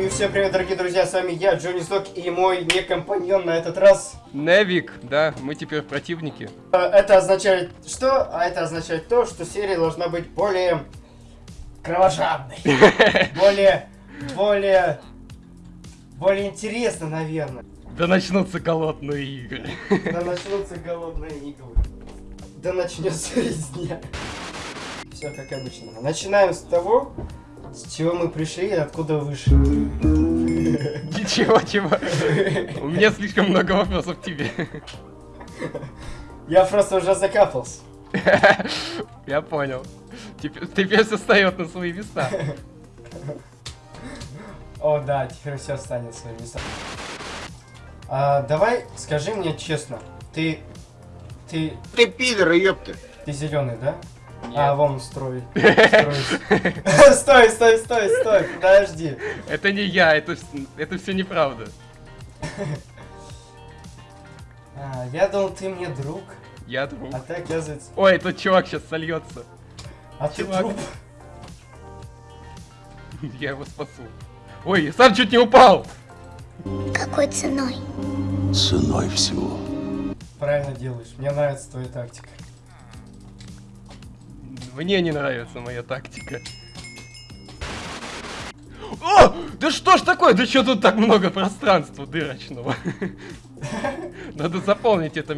И всем привет, дорогие друзья, с вами я, Джонни Сток, и мой некомпаньон на этот раз. Невик, да, мы теперь противники. Э, Это означает что? А это означает то, что серия должна быть более кровожадной. Более, более, более интересно, наверное. Да начнутся голодные игры. Да начнутся голодные игры. Да начнется резня. Все как обычно. Начинаем с того, с чего мы пришли и откуда вышли. Ничего, чего. У меня слишком много вопросов к тебе. Я просто уже закапался. Я понял. Теперь, теперь все встает на свои места. О, да, теперь все станет своими местами. А, давай, скажи мне честно, ты... Ты... Ты пидор, ёпта. Ты зеленый, да? Нет. А, вон строй. Стой, стой, стой, стой, подожди. Это не я, это, это все неправда. А, я думал, ты мне друг, Я друг. а ты, оказывается... Ой, этот чувак сейчас сольется. А ты Чувак. труп. Я его спасу. Ой, я сам чуть не упал. Какой ценой? Ценой всего. Правильно делаешь, мне нравится твоя тактика. Мне не нравится моя тактика. О! Да что ж такое? Да что тут так много пространства дырочного? Надо заполнить это...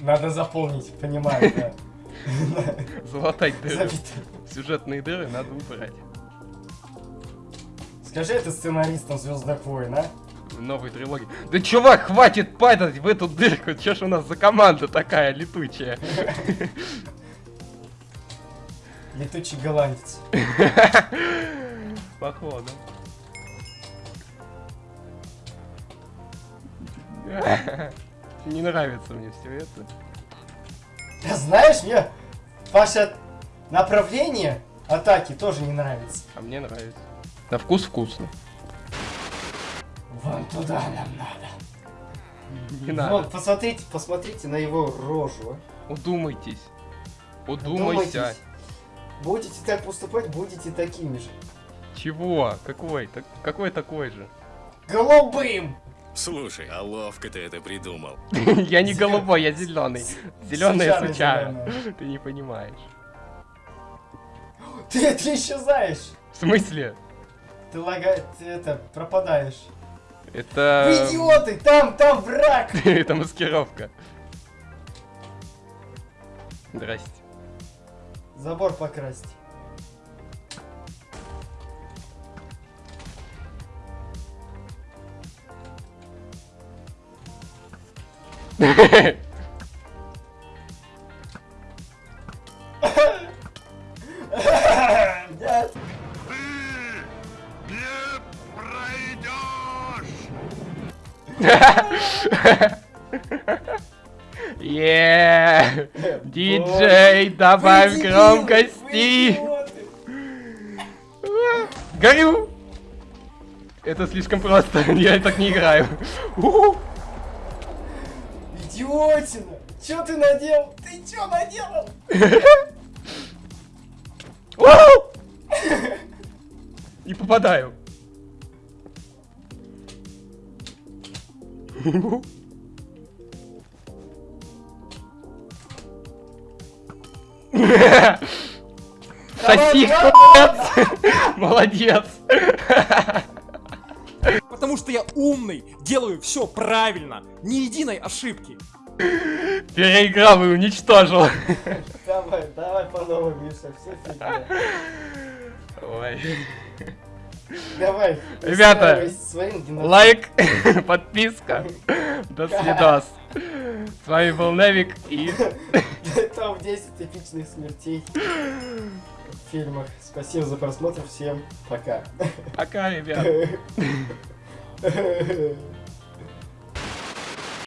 Надо заполнить, понимаю, да. Залатать дыры. Сюжетные дыры надо убрать. Скажи это сценаристам Звездных войн, а? Новой трилогии. Да чувак, хватит падать в эту дырку. Че ж у нас за команда такая летучая? Летучий голландец. Походу. Не нравится мне все это. Да знаешь, мне ваше направление атаки тоже не нравится. А мне нравится. На вкус вкусно. Вон туда нам надо. Не Вот, надо. посмотрите, посмотрите на его рожу. а. Удумайтесь. Удумайся. Думайтесь. Будете так поступать, будете такими же. Чего? Какой? Так, какой такой же? Голубым! Слушай, а ловко ты это придумал. Я не голубой, я зеленый. Сучара. зелёная. Ты не понимаешь. Ты, ты исчезаешь! В смысле? Ты лага... Ты это, пропадаешь. Вы Это... идиоты! Там, там враг! Это маскировка. Здрасте. Забор покрасьте. Еее! Диджей, добавь громкости! Горю! Это слишком просто, я так не играю. Идиотина! Чё ты наделал? Ты чё наделал? Не попадаю. Сосиску, нет! Молодец! Потому что я умный, делаю все правильно, ни единой ошибки. Переиграл и уничтожил. Давай, давай по новой, Миша, все фигня. Ой. Давай. Ребята. Лайк, подписка. До свидос. С вами был Невик и... Топ-10 эпичных смертей в фильмах. Спасибо за просмотр. Всем пока. Пока, ребят.